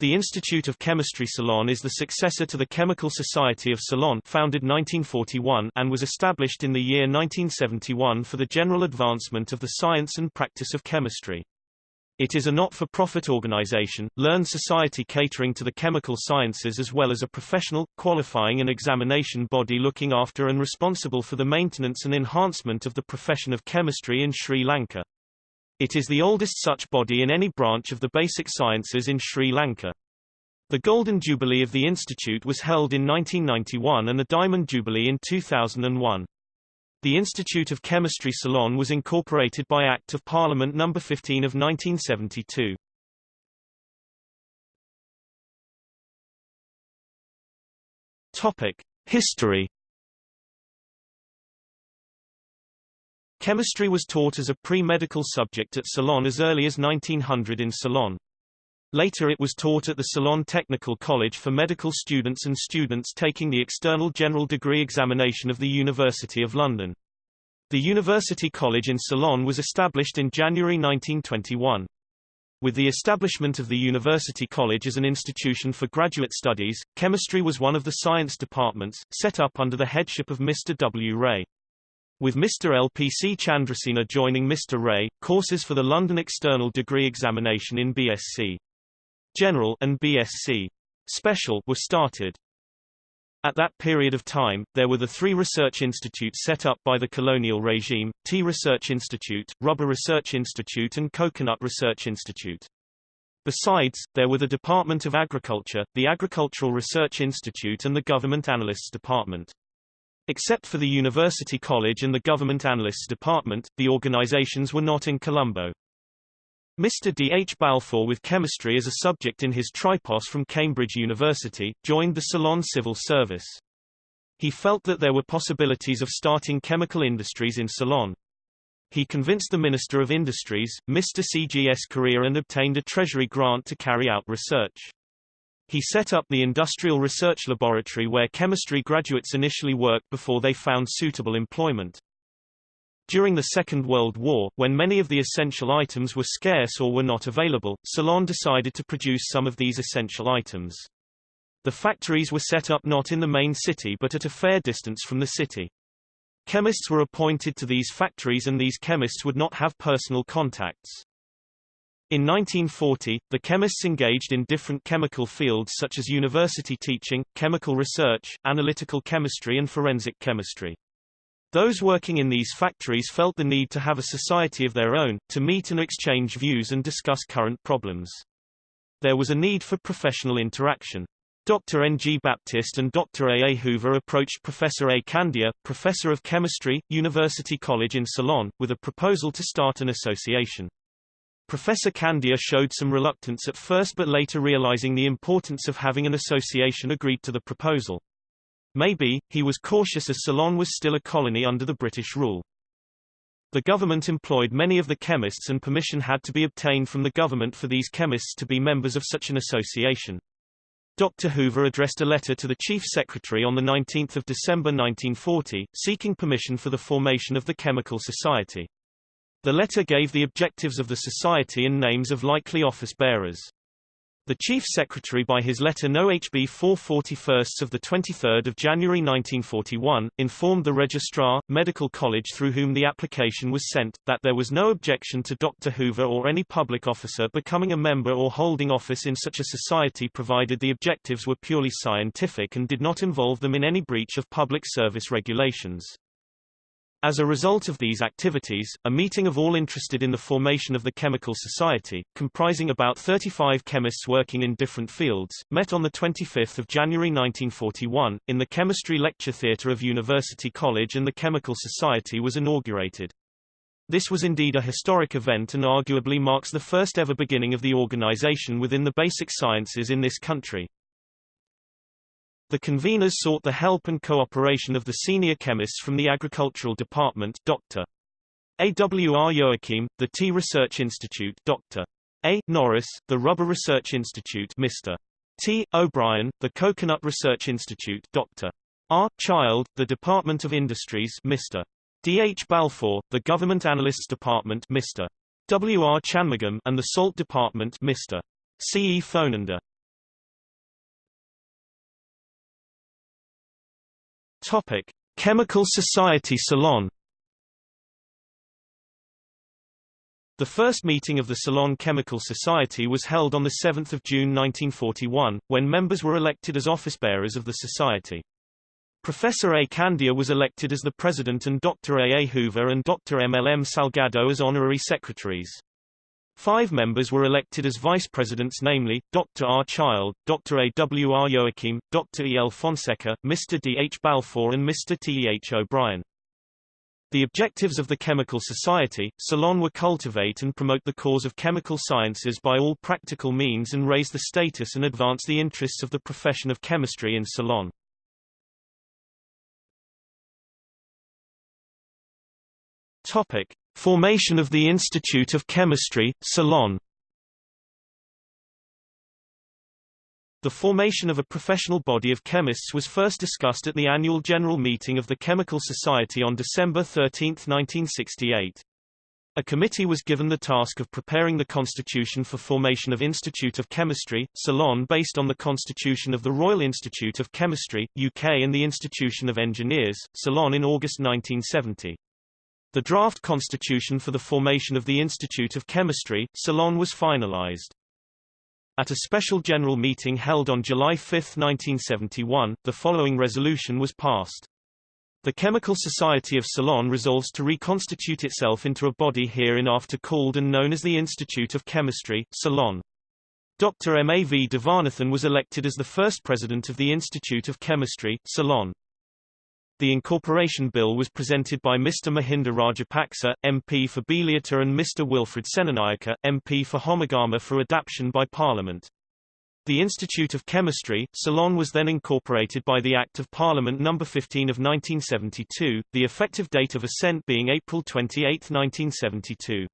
The Institute of Chemistry Ceylon is the successor to the Chemical Society of Ceylon founded 1941 and was established in the year 1971 for the general advancement of the science and practice of chemistry. It is a not-for-profit organization, learned society catering to the chemical sciences as well as a professional, qualifying and examination body looking after and responsible for the maintenance and enhancement of the profession of chemistry in Sri Lanka. It is the oldest such body in any branch of the basic sciences in Sri Lanka. The Golden Jubilee of the Institute was held in 1991 and the Diamond Jubilee in 2001. The Institute of Chemistry Ceylon was incorporated by Act of Parliament No. 15 of 1972. Topic: History Chemistry was taught as a pre-medical subject at Ceylon as early as 1900 in Ceylon. Later it was taught at the Ceylon Technical College for medical students and students taking the external general degree examination of the University of London. The University College in Ceylon was established in January 1921. With the establishment of the University College as an institution for graduate studies, chemistry was one of the science departments, set up under the headship of Mr. W. Ray. With Mr. LPC Chandrasena joining Mr. Ray, courses for the London External Degree Examination in BSc General and BSc Special were started. At that period of time, there were the three research institutes set up by the colonial regime, Tea Research Institute, Rubber Research Institute and Coconut Research Institute. Besides, there were the Department of Agriculture, the Agricultural Research Institute and the Government Analysts Department. Except for the University College and the Government Analysts Department, the organizations were not in Colombo. Mr. D. H. Balfour with chemistry as a subject in his tripos from Cambridge University, joined the Ceylon Civil Service. He felt that there were possibilities of starting chemical industries in Ceylon. He convinced the Minister of Industries, Mr. C. G. S. Corea and obtained a Treasury grant to carry out research. He set up the Industrial Research Laboratory where chemistry graduates initially worked before they found suitable employment. During the Second World War, when many of the essential items were scarce or were not available, Ceylon decided to produce some of these essential items. The factories were set up not in the main city but at a fair distance from the city. Chemists were appointed to these factories and these chemists would not have personal contacts. In 1940, the chemists engaged in different chemical fields such as university teaching, chemical research, analytical chemistry and forensic chemistry. Those working in these factories felt the need to have a society of their own, to meet and exchange views and discuss current problems. There was a need for professional interaction. Dr. N. G. Baptist and Dr. A. A. Hoover approached Professor A. Kandiah, professor of chemistry, University College in Ceylon, with a proposal to start an association. Professor Kandiah showed some reluctance at first but later realizing the importance of having an association agreed to the proposal. Maybe, he was cautious as Ceylon was still a colony under the British rule. The government employed many of the chemists and permission had to be obtained from the government for these chemists to be members of such an association. Dr. Hoover addressed a letter to the Chief Secretary on 19 December 1940, seeking permission for the formation of the Chemical Society. The letter gave the objectives of the society and names of likely office bearers. The Chief Secretary by his letter No. HB 441 of 23 January 1941, informed the Registrar, Medical College through whom the application was sent, that there was no objection to Dr. Hoover or any public officer becoming a member or holding office in such a society provided the objectives were purely scientific and did not involve them in any breach of public service regulations. As a result of these activities, a meeting of all interested in the formation of the Chemical Society, comprising about 35 chemists working in different fields, met on 25 January 1941, in the Chemistry Lecture Theatre of University College and the Chemical Society was inaugurated. This was indeed a historic event and arguably marks the first ever beginning of the organization within the basic sciences in this country. The conveners sought the help and cooperation of the senior chemists from the Agricultural Department Dr. A. W. R. Joachim, the Tea Research Institute Dr. A. Norris, the Rubber Research Institute Mr. T. O'Brien, the Coconut Research Institute Dr. R. Child, the Department of Industries Mr. D. H. Balfour, the Government Analysts Department Mr. W. R. Chanmugam and the Salt Department Mr. C. E. Fonender. Topic: Chemical Society Ceylon The first meeting of the Ceylon Chemical Society was held on 7 June 1941, when members were elected as office-bearers of the society. Professor A. Kandiah was elected as the president and Dr. A. A. Hoover and Dr. M. L. M. Salgado as honorary secretaries. Five members were elected as vice presidents namely, Dr. R. Child, Dr. A. W. R. Joachim, Dr. E. L. Fonseca, Mr. D. H. Balfour and Mr. T. E. H. O'Brien. The objectives of the Chemical Society, Ceylon were to cultivate and promote the cause of chemical sciences by all practical means and raise the status and advance the interests of the profession of chemistry in Ceylon. Topic. Formation of the Institute of Chemistry, Ceylon The formation of a professional body of chemists was first discussed at the annual general meeting of the Chemical Society on December 13, 1968. A committee was given the task of preparing the constitution for formation of Institute of Chemistry, Ceylon based on the constitution of the Royal Institute of Chemistry, UK and the Institution of Engineers, Ceylon in August 1970. The draft constitution for the formation of the Institute of Chemistry, Ceylon was finalized. At a special general meeting held on July 5, 1971, the following resolution was passed. The Chemical Society of Ceylon resolves to reconstitute itself into a body hereinafter called and known as the Institute of Chemistry, Ceylon. Dr. M. A. V. Devanathan was elected as the first president of the Institute of Chemistry, Ceylon. The incorporation bill was presented by Mr. Mahinda Rajapaksa, MP for Beliatta and Mr. Wilfred Senanayake, MP for Homagama for adoption by Parliament. The Institute of Chemistry, Ceylon was then incorporated by the Act of Parliament No. 15 of 1972, the effective date of assent being April 28, 1972.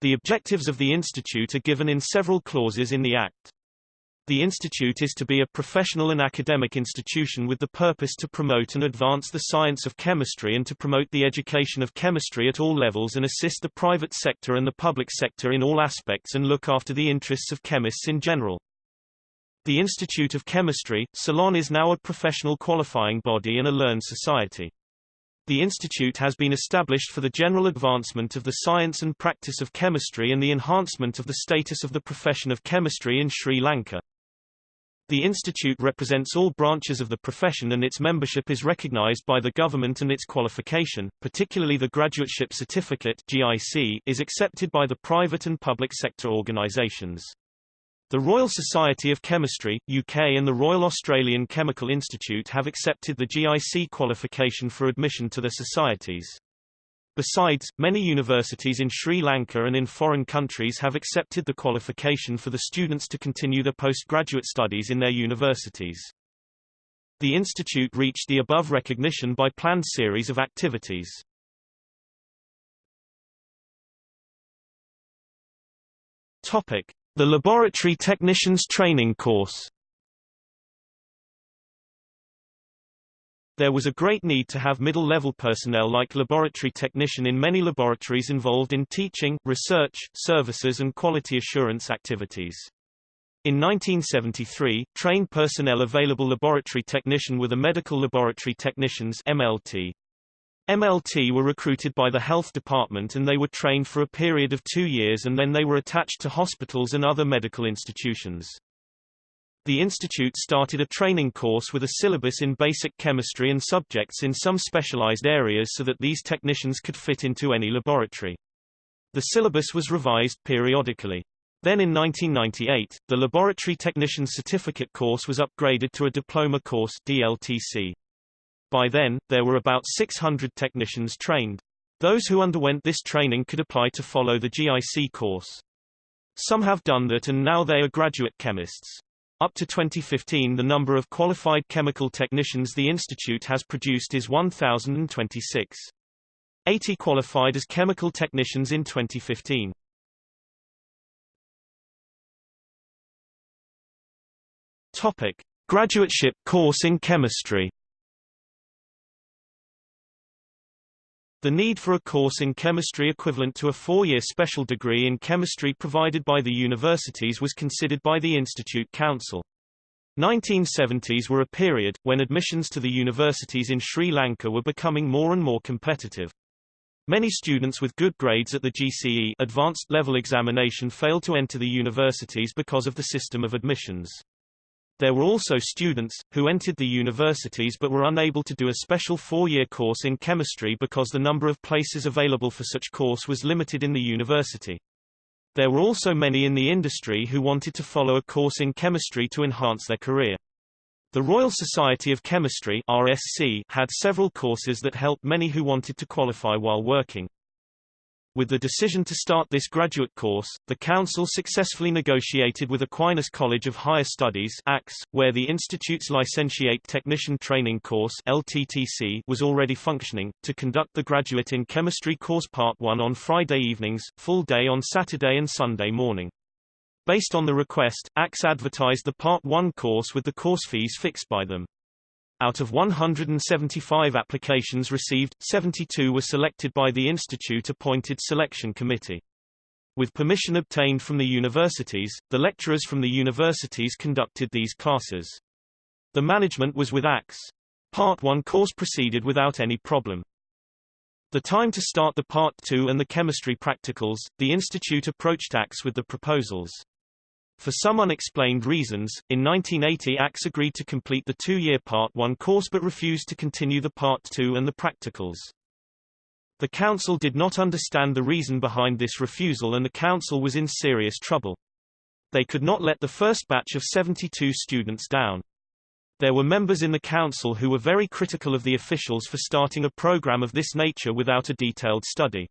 The objectives of the Institute are given in several clauses in the Act. The institute is to be a professional and academic institution with the purpose to promote and advance the science of chemistry and to promote the education of chemistry at all levels and assist the private sector and the public sector in all aspects and look after the interests of chemists in general. The Institute of Chemistry, Ceylon is now a professional qualifying body and a learned society. The institute has been established for the general advancement of the science and practice of chemistry and the enhancement of the status of the profession of chemistry in Sri Lanka. The institute represents all branches of the profession and its membership is recognized by the government and its qualification, particularly the Graduateship Certificate GIC, is accepted by the private and public sector organizations. The Royal Society of Chemistry, UK and the Royal Australian Chemical Institute have accepted the GIC qualification for admission to the societies. Besides, many universities in Sri Lanka and in foreign countries have accepted the qualification for the students to continue their postgraduate studies in their universities. The institute reached the above recognition by planned series of activities. Topic: The Laboratory Technicians Training Course. There was a great need to have middle-level personnel like laboratory technician in many laboratories involved in teaching, research, services and quality assurance activities. In 1973, trained personnel available laboratory technician were the medical laboratory technicians MLT. MLT were recruited by the health department and they were trained for a period of two years and then they were attached to hospitals and other medical institutions. The institute started a training course with a syllabus in basic chemistry and subjects in some specialized areas so that these technicians could fit into any laboratory. The syllabus was revised periodically. Then in 1998, the Laboratory Technician Certificate course was upgraded to a diploma course DLTC. By then, there were about 600 technicians trained. Those who underwent this training could apply to follow the GIC course. Some have done that and now they are graduate chemists. Up to 2015 the number of qualified chemical technicians the institute has produced is 1,026. 80 qualified as chemical technicians in 2015. Topic: Graduateship course in chemistry. The need for a course in chemistry equivalent to a four-year special degree in chemistry provided by the universities was considered by the Institute Council. 1970s were a period, when admissions to the universities in Sri Lanka were becoming more and more competitive. Many students with good grades at the GCE advanced level examination failed to enter the universities because of the system of admissions. There were also students, who entered the universities but were unable to do a special four-year course in chemistry because the number of places available for such course was limited in the university. There were also many in the industry who wanted to follow a course in chemistry to enhance their career. The Royal Society of Chemistry RSC had several courses that helped many who wanted to qualify while working. With the decision to start this graduate course, the Council successfully negotiated with Aquinas College of Higher Studies ACS, where the Institute's Licentiate Technician Training Course LTTC was already functioning, to conduct the Graduate in Chemistry Course Part 1 on Friday evenings, full day on Saturday and Sunday morning. Based on the request, ACS advertised the Part 1 course with the course fees fixed by them. Out of 175 applications received, 72 were selected by the Institute-appointed selection committee. With permission obtained from the universities, the lecturers from the universities conducted these classes. The management was with ACS. Part 1 course proceeded without any problem. The time to start the Part 2 and the chemistry practicals, the institute approached ACS with the proposals. For some unexplained reasons, in 1980 ACS agreed to complete the two-year Part 1 course but refused to continue the Part 2 and the practicals. The Council did not understand the reason behind this refusal and the Council was in serious trouble. They could not let the first batch of 72 students down. There were members in the Council who were very critical of the officials for starting a program of this nature without a detailed study.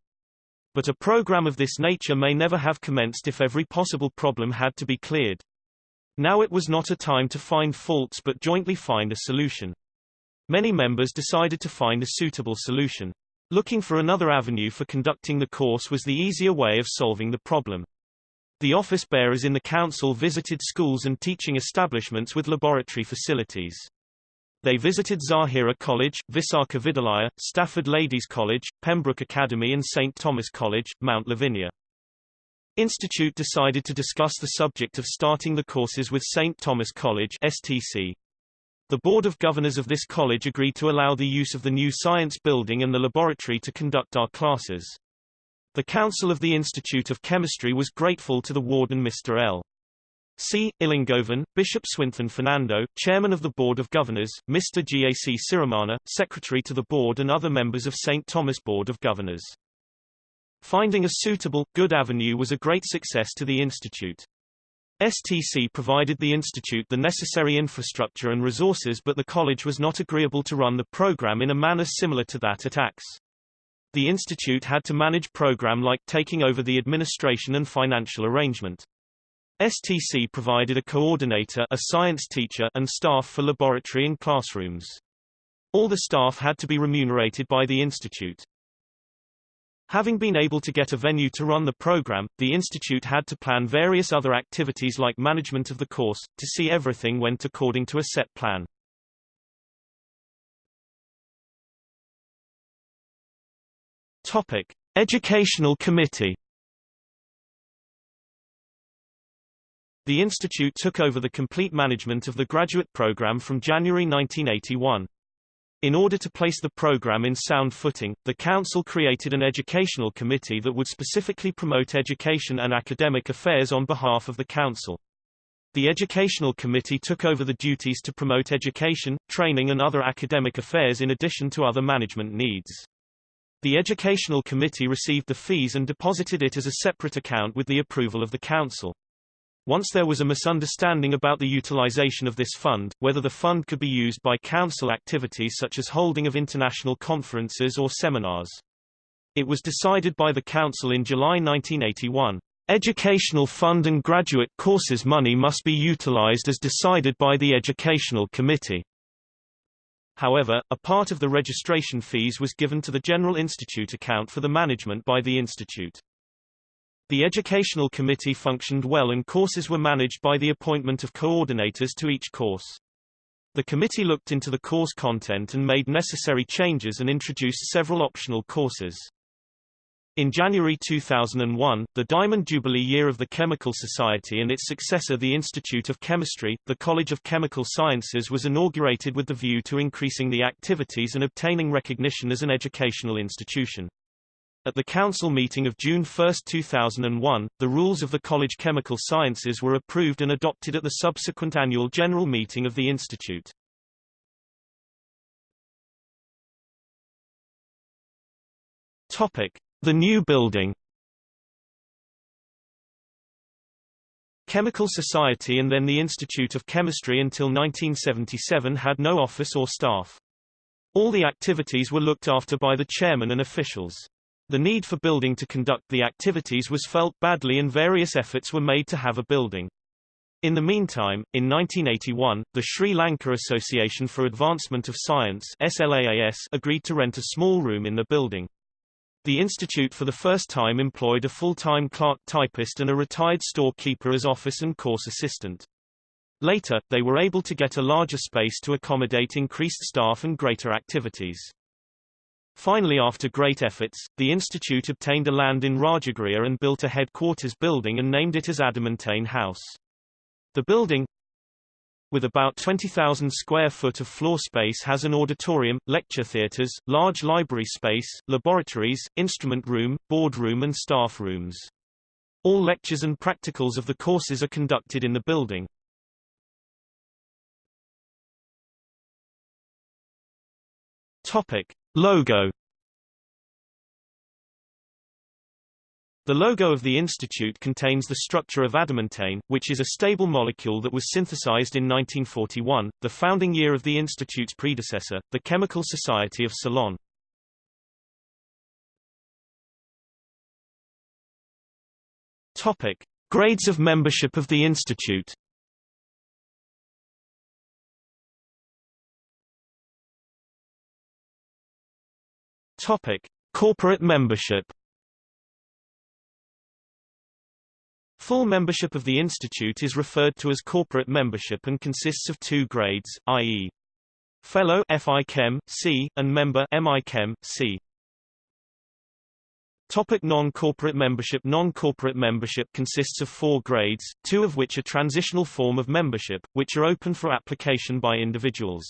But a program of this nature may never have commenced if every possible problem had to be cleared. Now it was not a time to find faults but jointly find a solution. Many members decided to find a suitable solution. Looking for another avenue for conducting the course was the easier way of solving the problem. The office bearers in the council visited schools and teaching establishments with laboratory facilities. They visited Zahira College, Visakha Vidyalaya, Stafford Ladies College, Pembroke Academy and St. Thomas College, Mount Lavinia. Institute decided to discuss the subject of starting the courses with St. Thomas College STC. The Board of Governors of this college agreed to allow the use of the new science building and the laboratory to conduct our classes. The Council of the Institute of Chemistry was grateful to the warden Mr. L. C. Ilangovan, Bishop Swithin Fernando, Chairman of the Board of Governors, Mr. G.A.C. Siramana, Secretary to the Board and other members of St. Thomas Board of Governors. Finding a suitable, good avenue was a great success to the Institute. STC provided the Institute the necessary infrastructure and resources but the college was not agreeable to run the program in a manner similar to that at ACS. The Institute had to manage program like taking over the administration and financial arrangement. STC provided a coordinator a science teacher and staff for laboratory and classrooms. All the staff had to be remunerated by the institute. Having been able to get a venue to run the program, the institute had to plan various other activities like management of the course, to see everything went according to a set plan. Topic: Educational Committee The institute took over the complete management of the graduate program from January 1981. In order to place the program in sound footing, the Council created an educational committee that would specifically promote education and academic affairs on behalf of the Council. The Educational Committee took over the duties to promote education, training and other academic affairs in addition to other management needs. The Educational Committee received the fees and deposited it as a separate account with the approval of the Council. Once there was a misunderstanding about the utilization of this fund, whether the fund could be used by council activities such as holding of international conferences or seminars. It was decided by the council in July 1981. Educational fund and graduate courses money must be utilized as decided by the Educational Committee. However, a part of the registration fees was given to the General Institute account for the management by the institute. The Educational Committee functioned well and courses were managed by the appointment of coordinators to each course. The committee looked into the course content and made necessary changes and introduced several optional courses. In January 2001, the Diamond Jubilee year of the Chemical Society and its successor the Institute of Chemistry, the College of Chemical Sciences was inaugurated with the view to increasing the activities and obtaining recognition as an educational institution. At the council meeting of June 1, 2001, the rules of the College Chemical Sciences were approved and adopted at the subsequent annual general meeting of the institute. Topic: the new building Chemical Society and then the Institute of Chemistry until 1977 had no office or staff. All the activities were looked after by the chairman and officials. The need for building to conduct the activities was felt badly and various efforts were made to have a building. In the meantime, in 1981, the Sri Lanka Association for Advancement of Science SLAAS agreed to rent a small room in the building. The institute for the first time employed a full-time clerk typist and a retired storekeeper as office and course assistant. Later, they were able to get a larger space to accommodate increased staff and greater activities. Finally after great efforts, the institute obtained a land in Rajagiriya and built a headquarters building and named it as Adamantane House. The building, with about 20,000 square foot of floor space has an auditorium, lecture theatres, large library space, laboratories, instrument room, board room and staff rooms. All lectures and practicals of the courses are conducted in the building. Topic. Logo The logo of the institute contains the structure of adamantane, which is a stable molecule that was synthesized in 1941, the founding year of the institute's predecessor, the Chemical Society of Ceylon. Topic: Grades of membership of the institute. Topic: Corporate membership. Full membership of the institute is referred to as corporate membership and consists of two grades, i.e. Fellow FI C, and Member MI C. Topic non-corporate membership Non-corporate membership consists of four grades, two of which are transitional form of membership, which are open for application by individuals.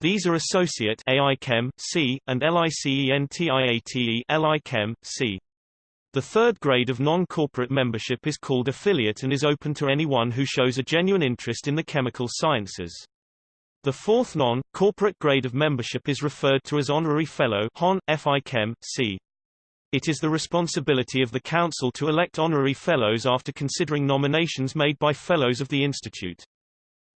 These are Associate AI Chem, C, and LICENTIATE LI Chem, C. The third grade of non-corporate membership is called affiliate and is open to anyone who shows a genuine interest in the chemical sciences. The fourth non-corporate grade of membership is referred to as honorary fellow Hon, FI C. It is the responsibility of the Council to elect honorary fellows after considering nominations made by fellows of the Institute.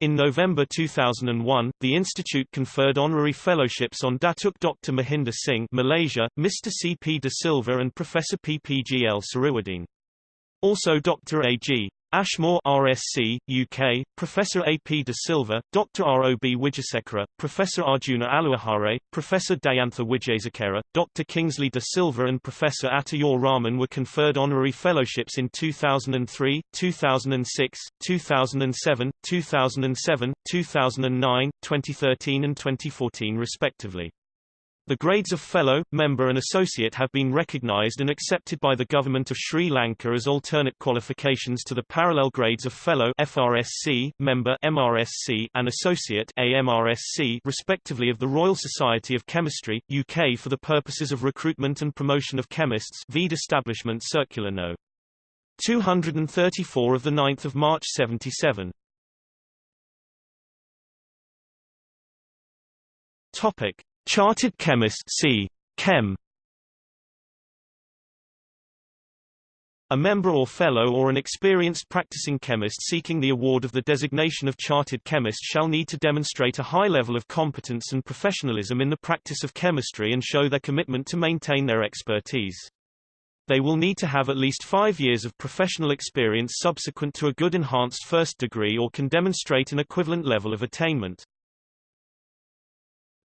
In November 2001, the institute conferred honorary fellowships on Datuk Dr. Mahinder Singh Malaysia, Mr. C. P. De Silva and Professor P. P. G. L. Sariwardene. Also Dr. A. G. Ashmore RSC, UK, Professor A. P. De Silva, Dr. R. O. B. Wijesekera, Professor Arjuna Aluwihare, Professor Dayantha Wijesekera, Dr. Kingsley De Silva and Professor Atta-ur-Rahman were conferred honorary fellowships in 2003, 2006, 2007, 2007, 2009, 2013 and 2014 respectively. The grades of Fellow, Member and Associate have been recognized and accepted by the Government of Sri Lanka as alternate qualifications to the parallel grades of Fellow FRSC, Member MRSC, and Associate AMRSC respectively of the Royal Society of Chemistry, UK for the purposes of recruitment and promotion of chemists VEED Establishment Circular No. 234 of 9 March 77. Topic. Chartered Chemist C. Chem. A member or fellow or an experienced practicing chemist seeking the award of the designation of chartered chemist shall need to demonstrate a high level of competence and professionalism in the practice of chemistry and show their commitment to maintain their expertise. They will need to have at least five years of professional experience subsequent to a good enhanced first degree or can demonstrate an equivalent level of attainment.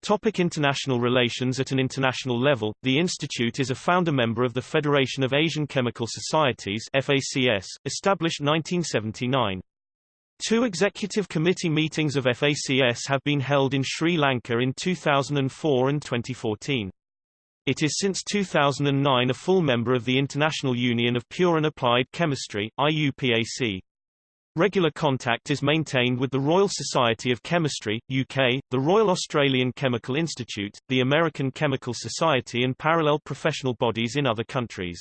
Topic international relations At an international level, the institute is a founder member of the Federation of Asian Chemical Societies FACS, established 1979. Two executive committee meetings of FACS have been held in Sri Lanka in 2004 and 2014. It is since 2009 a full member of the International Union of Pure and Applied Chemistry IUPAC. Regular contact is maintained with the Royal Society of Chemistry, UK, the Royal Australian Chemical Institute, the American Chemical Society and parallel professional bodies in other countries.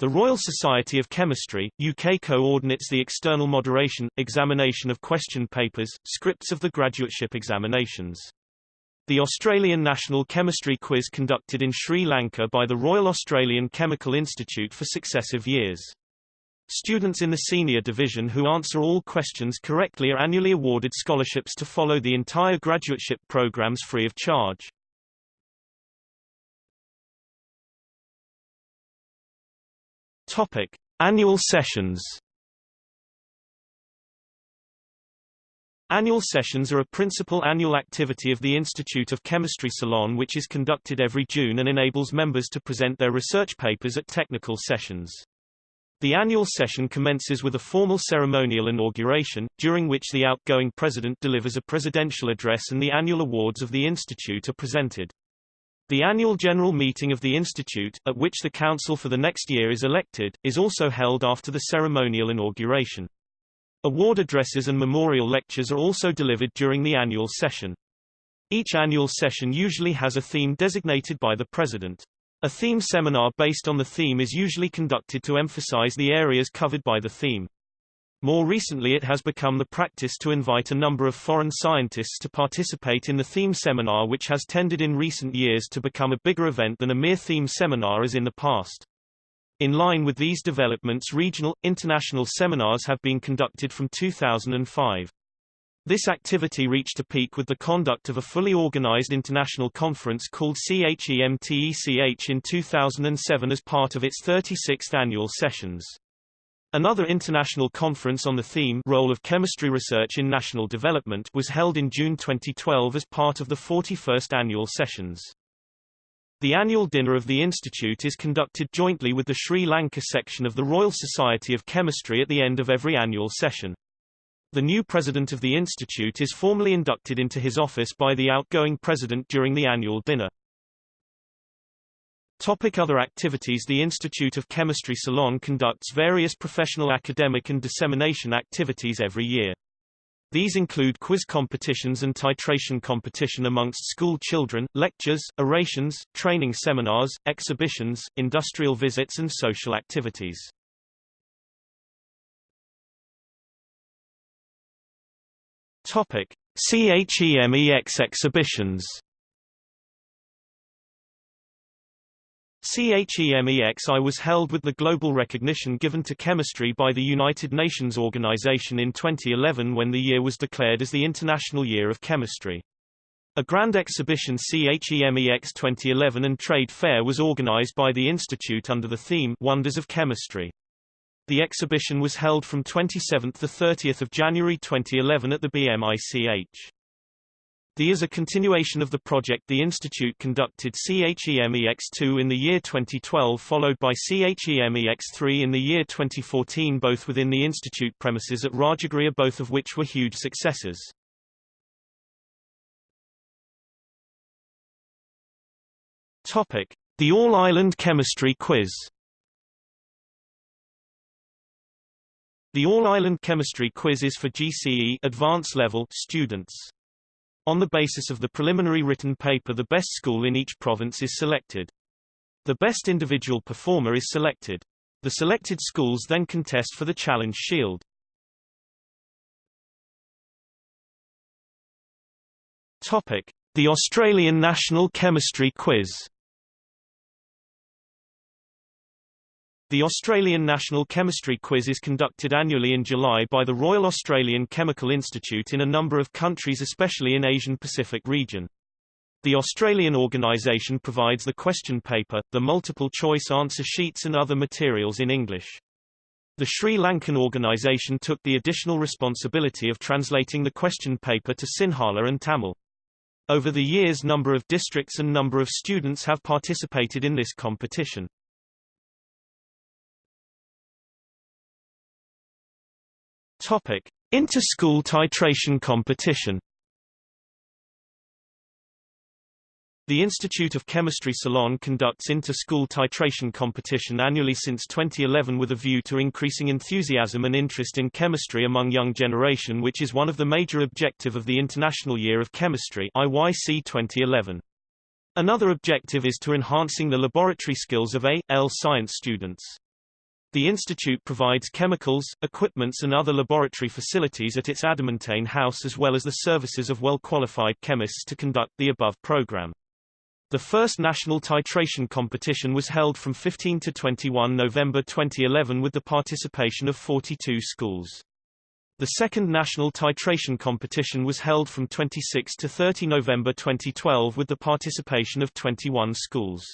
The Royal Society of Chemistry, UK coordinates the external moderation, examination of question papers, scripts of the graduateship examinations. The Australian National Chemistry Quiz conducted in Sri Lanka by the Royal Australian Chemical Institute for successive years. Students in the senior division who answer all questions correctly are annually awarded scholarships to follow the entire graduateship programs free of charge. Topic: Annual sessions. Annual sessions are a principal annual activity of the Institute of Chemistry Ceylon which is conducted every June and enables members to present their research papers at technical sessions. The annual session commences with a formal ceremonial inauguration, during which the outgoing president delivers a presidential address and the annual awards of the institute are presented. The annual general meeting of the institute, at which the council for the next year is elected, is also held after the ceremonial inauguration. Award addresses and memorial lectures are also delivered during the annual session. Each annual session usually has a theme designated by the president. A theme seminar based on the theme is usually conducted to emphasize the areas covered by the theme. More recently it has become the practice to invite a number of foreign scientists to participate in the theme seminar which has tended in recent years to become a bigger event than a mere theme seminar as in the past. In line with these developments regional, international seminars have been conducted from 2005. This activity reached a peak with the conduct of a fully organized international conference called CHEMTECH in 2007 as part of its 36th annual sessions. Another international conference on the theme Role of Chemistry Research in National Development was held in June 2012 as part of the 41st annual sessions. The annual dinner of the Institute is conducted jointly with the Sri Lanka section of the Royal Society of Chemistry at the end of every annual session. The new president of the institute is formally inducted into his office by the outgoing president during the annual dinner. Topic other activities The Institute of Chemistry Ceylon conducts various professional academic and dissemination activities every year. These include quiz competitions and titration competition amongst school children, lectures, orations, training seminars, exhibitions, industrial visits and social activities. Topic: CHEMEX exhibitions. CHEMEXI was held with the global recognition given to chemistry by the United Nations Organization in 2011 when the year was declared as the International Year of Chemistry. A grand exhibition CHEMEX 2011 and trade fair was organized by the Institute under the theme Wonders of Chemistry. The exhibition was held from 27 to 30 January 2011 at the BMICH. The is a continuation of the project the Institute conducted CHEMEX2 in the year 2012 followed by CHEMEX3 in the year 2014 both within the Institute premises at Rajagiriya both of which were huge successes. Topic: The All-Island Chemistry Quiz The All-Island Chemistry Quiz is for GCE advanced level students. On the basis of the preliminary written paper the best school in each province is selected. The best individual performer is selected. The selected schools then contest for the Challenge Shield. Topic: The Australian National Chemistry Quiz The Australian National Chemistry Quiz is conducted annually in July by the Royal Australian Chemical Institute in a number of countries especially in Asian Pacific region. The Australian organisation provides the question paper, the multiple-choice answer sheets and other materials in English. The Sri Lankan organisation took the additional responsibility of translating the question paper to Sinhala and Tamil. Over the years number of districts and number of students have participated in this competition. Topic: Inter-school titration competition. The Institute of Chemistry Ceylon conducts inter-school titration competition annually since 2011 with a view to increasing enthusiasm and interest in chemistry among young generation which is one of the major objective of the International Year of Chemistry IYC 2011. Another objective is to enhancing the laboratory skills of A. L. science students. The institute provides chemicals, equipments and other laboratory facilities at its Adamantane House as well as the services of well-qualified chemists to conduct the above program. The first national titration competition was held from 15 to 21 November 2011 with the participation of 42 schools. The second national titration competition was held from 26 to 30 November 2012 with the participation of 21 schools.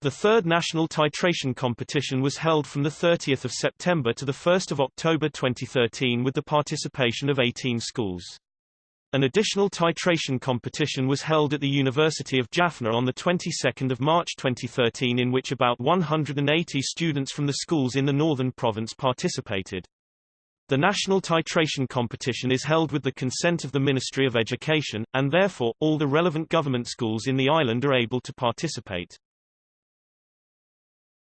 The third national titration competition was held from 30 September to 1 October 2013 with the participation of 18 schools. An additional titration competition was held at the University of Jaffna on the 22nd of March 2013 in which about 180 students from the schools in the northern province participated. The national titration competition is held with the consent of the Ministry of Education, and therefore, all the relevant government schools in the island are able to participate.